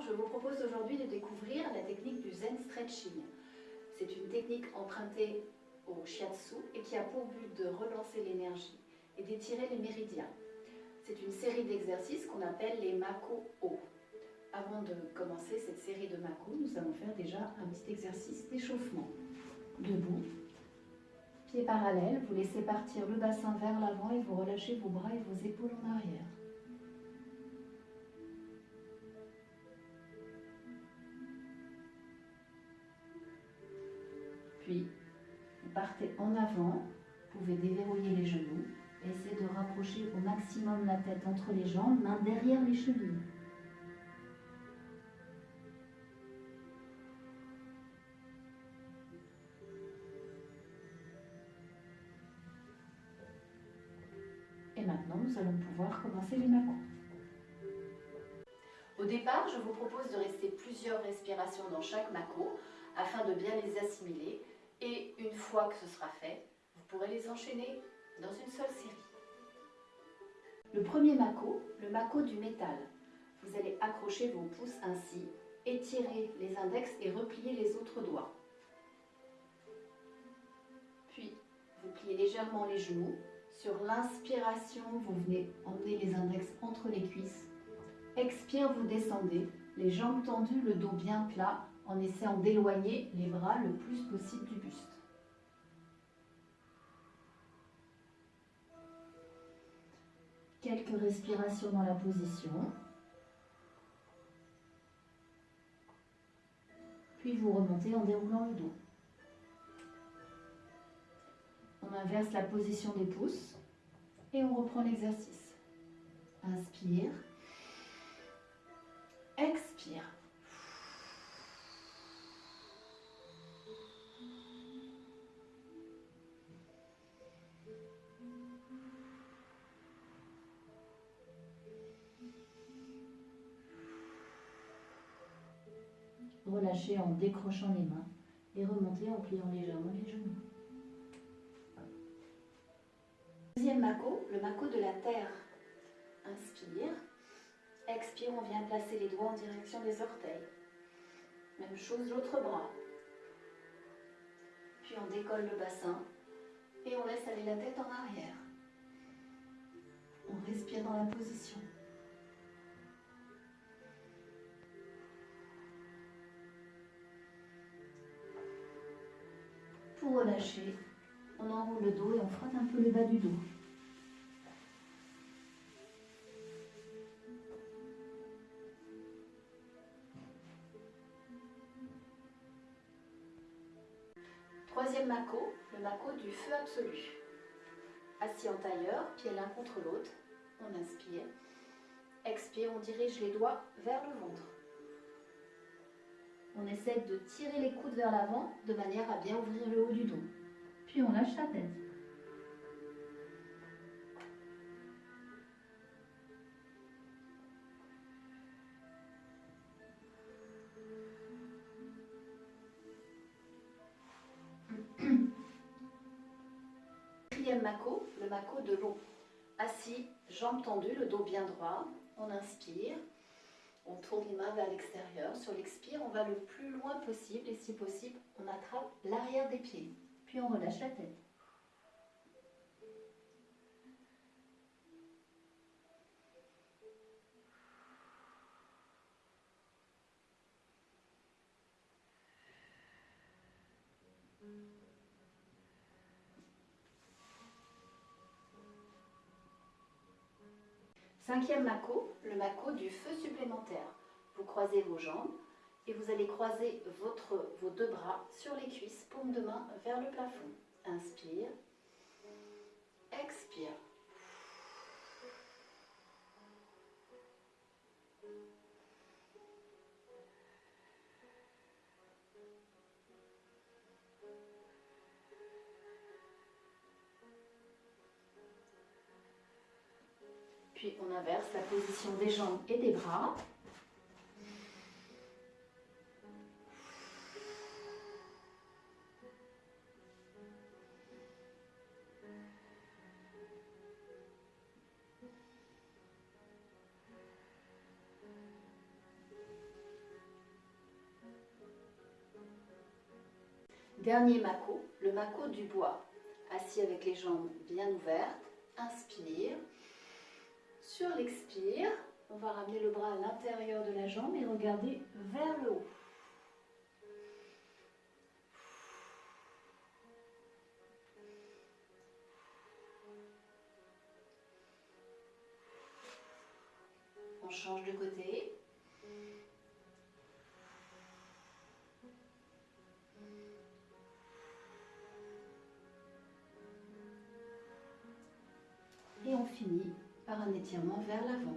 Je vous propose aujourd'hui de découvrir la technique du Zen Stretching. C'est une technique empruntée au Shiatsu et qui a pour but de relancer l'énergie et d'étirer les méridiens. C'est une série d'exercices qu'on appelle les Mako O. Avant de commencer cette série de Mako, nous allons faire déjà un petit exercice d'échauffement. Debout, pieds parallèles, vous laissez partir le bassin vers l'avant et vous relâchez vos bras et vos épaules en arrière. Puis, vous partez en avant, vous pouvez déverrouiller les genoux, et essayer de rapprocher au maximum la tête entre les jambes, main derrière les chevilles. Et maintenant, nous allons pouvoir commencer les macos. Au départ, je vous propose de rester plusieurs respirations dans chaque mako afin de bien les assimiler et une fois que ce sera fait, vous pourrez les enchaîner dans une seule série. Le premier mako, le mako du métal. Vous allez accrocher vos pouces ainsi, étirer les index et replier les autres doigts. Puis, vous pliez légèrement les genoux. Sur l'inspiration, vous venez emmener les index entre les cuisses. Expire, vous descendez, les jambes tendues, le dos bien plat, en essayant d'éloigner les bras le plus possible du buste. Quelques respirations dans la position. Puis vous remontez en déroulant le dos. On inverse la position des pouces et on reprend l'exercice. Inspire. Expire. Relâchez en décrochant les mains et remontez en pliant légèrement les genoux. Deuxième mako, le mako de la terre. Inspire. Expire, on vient placer les doigts en direction des orteils. Même chose l'autre bras. Puis on décolle le bassin et on laisse aller la tête en arrière. On respire dans la position. Relâcher, on enroule le dos et on frotte un peu le bas du dos. Troisième mako, le mako du feu absolu. Assis en tailleur, pieds l'un contre l'autre, on inspire. Expire, on dirige les doigts vers le ventre. On essaie de tirer les coudes vers l'avant de manière à bien ouvrir le haut du dos. Puis on lâche la tête. Quatrième mako, le mako de l'eau. Assis, jambes tendues, le dos bien droit. On inspire. On tourne les mains vers l'extérieur. Sur l'expire, on va le plus loin possible et si possible, on attrape l'arrière des pieds. Puis on relâche la tête. Cinquième mako, le mako du feu supplémentaire. Vous croisez vos jambes et vous allez croiser vos deux bras sur les cuisses, paume de main vers le plafond. Inspire, expire. On inverse la position des jambes et des bras. Dernier mako, le mako du bois. Assis avec les jambes bien ouvertes, inspire. Sur l'expire, on va ramener le bras à l'intérieur de la jambe et regarder vers le haut. On change de côté. Et on finit par un étirement vers l'avant.